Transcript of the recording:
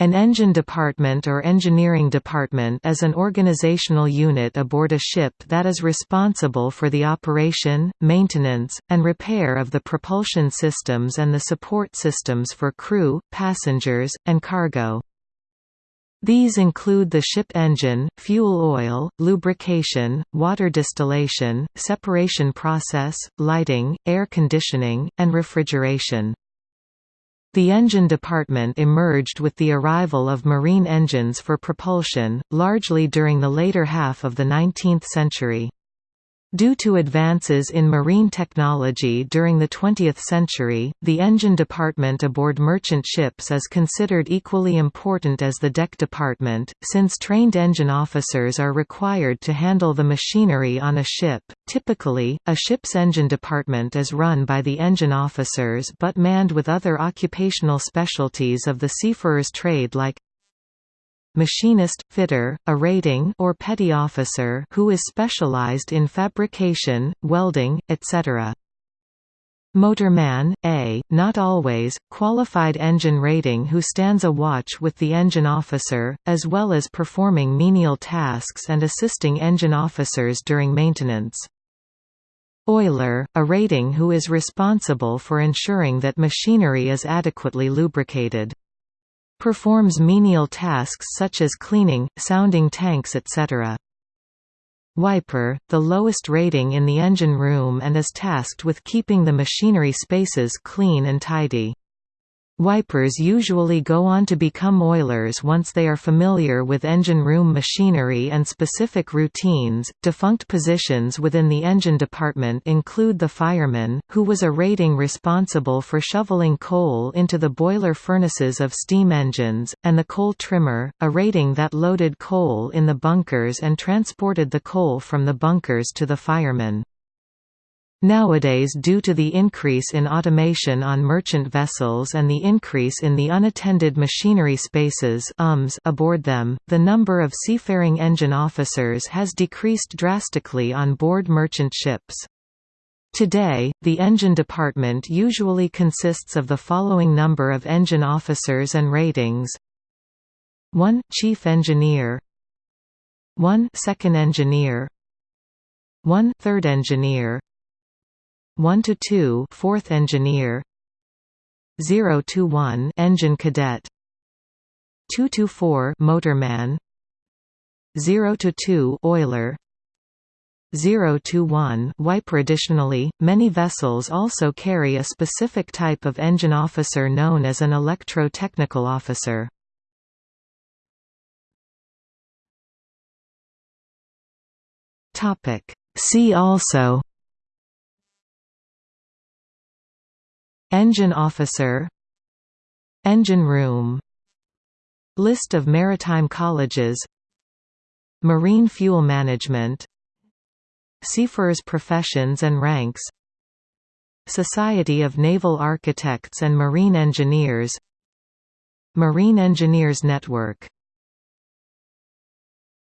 An engine department or engineering department is an organizational unit aboard a ship that is responsible for the operation, maintenance, and repair of the propulsion systems and the support systems for crew, passengers, and cargo. These include the ship engine, fuel oil, lubrication, water distillation, separation process, lighting, air conditioning, and refrigeration. The engine department emerged with the arrival of marine engines for propulsion, largely during the later half of the 19th century. Due to advances in marine technology during the 20th century, the engine department aboard merchant ships is considered equally important as the deck department, since trained engine officers are required to handle the machinery on a ship. Typically, a ship's engine department is run by the engine officers but manned with other occupational specialties of the seafarer's trade like machinist, fitter, a rating or petty officer who is specialized in fabrication, welding, etc. Motorman, a, not always, qualified engine rating who stands a watch with the engine officer, as well as performing menial tasks and assisting engine officers during maintenance. Oiler, a rating who is responsible for ensuring that machinery is adequately lubricated. Performs menial tasks such as cleaning, sounding tanks etc. Wiper, the lowest rating in the engine room and is tasked with keeping the machinery spaces clean and tidy. Wipers usually go on to become oilers once they are familiar with engine room machinery and specific routines. Defunct positions within the engine department include the fireman, who was a rating responsible for shoveling coal into the boiler furnaces of steam engines, and the coal trimmer, a rating that loaded coal in the bunkers and transported the coal from the bunkers to the fireman. Nowadays due to the increase in automation on merchant vessels and the increase in the unattended machinery spaces UMS aboard them, the number of seafaring engine officers has decreased drastically on board merchant ships. Today, the engine department usually consists of the following number of engine officers and ratings. 1 Chief Engineer. 1 Second Engineer. 1 Third Engineer 1 to 2 fourth engineer. 0 to 1 engine cadet. 2 to 4 motorman. 0 to 2 oiler. 0 to 1 wiper additionally. Many vessels also carry a specific type of engine officer known as an electro-technical officer. Topic. See also Engine officer Engine room List of maritime colleges Marine fuel management Seafarers professions and ranks Society of Naval Architects and Marine Engineers Marine Engineers Network